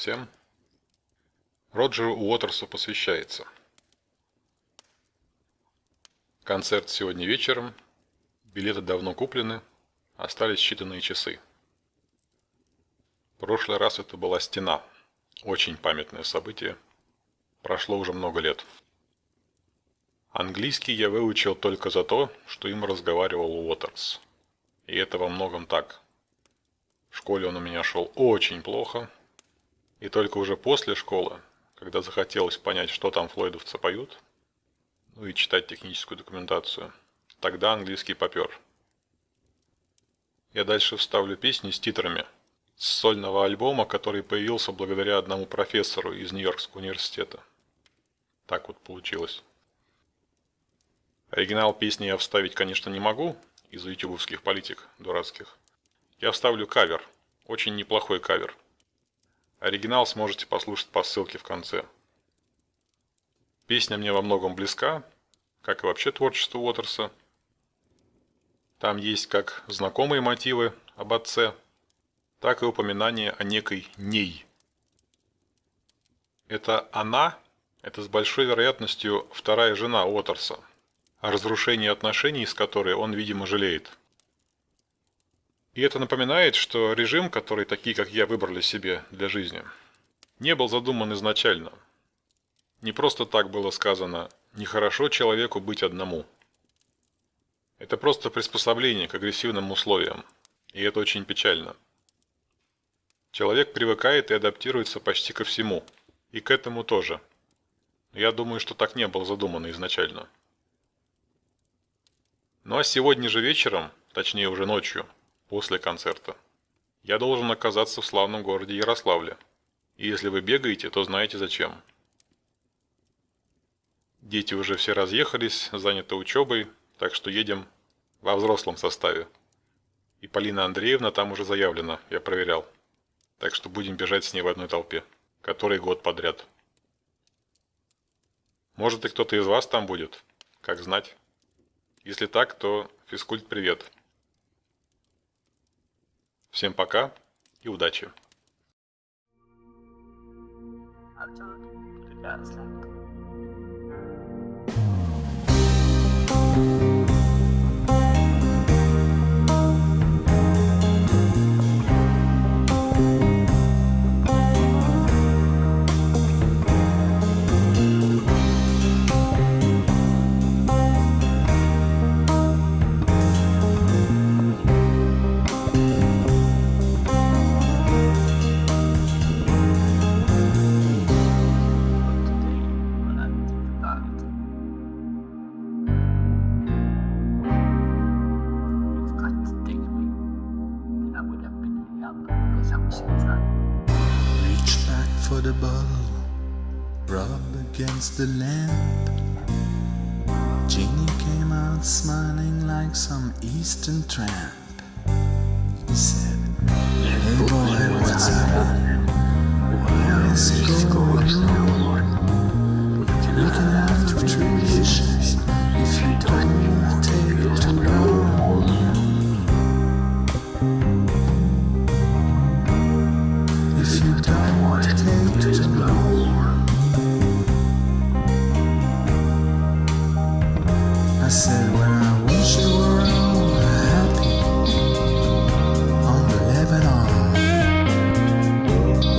всем. Роджеру Уотерсу посвящается. Концерт сегодня вечером. Билеты давно куплены. Остались считанные часы. Прошлый раз это была стена. Очень памятное событие. Прошло уже много лет. Английский я выучил только за то, что им разговаривал Уотерс. И это во многом так. В школе он у меня шел очень плохо. И только уже после школы, когда захотелось понять, что там флойдовцы поют, ну и читать техническую документацию, тогда английский попер. Я дальше вставлю песни с титрами с сольного альбома, который появился благодаря одному профессору из Нью-Йоркского университета. Так вот получилось. Оригинал песни я вставить, конечно, не могу, из-за ютубовских политик дурацких. Я вставлю кавер, очень неплохой кавер. Оригинал сможете послушать по ссылке в конце. Песня мне во многом близка, как и вообще творчество Уотерса. Там есть как знакомые мотивы об отце, так и упоминание о некой ней. Это она, это с большой вероятностью вторая жена Уотерса – о разрушении отношений, с которой он, видимо, жалеет. И это напоминает, что режим, который такие, как я, выбрали себе для жизни, не был задуман изначально. Не просто так было сказано «нехорошо человеку быть одному». Это просто приспособление к агрессивным условиям, и это очень печально. Человек привыкает и адаптируется почти ко всему, и к этому тоже. Я думаю, что так не было задумано изначально. Ну а сегодня же вечером, точнее уже ночью, после концерта, я должен оказаться в славном городе Ярославле. И если вы бегаете, то знаете зачем. Дети уже все разъехались, заняты учебой, так что едем во взрослом составе. И Полина Андреевна там уже заявлена, я проверял. Так что будем бежать с ней в одной толпе, который год подряд. Может и кто-то из вас там будет, как знать. Если так, то физкульт привет. Всем пока и удачи. For the bottle, rub against the lamp. Jeannie came out smiling like some eastern tramp. He said, Hey boy, what's up? Where is it going on? You can have truth if you don't said when I wish you were all happy on the Lebanon.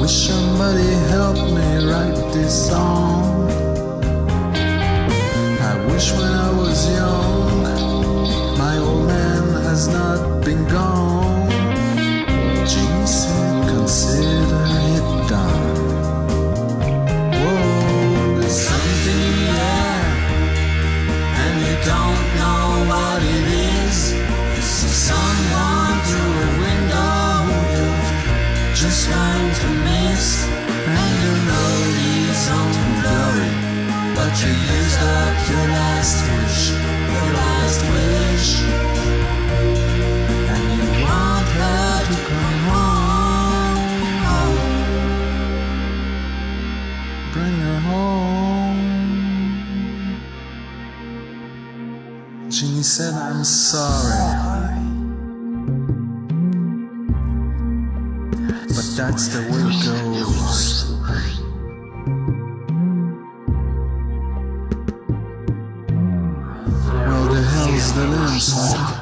Wish somebody helped me write this song. You used up your last wish, your last wish. And you want her to come home. Bring her home. Jeannie said, I'm sorry. But that's the way it goes. the inside.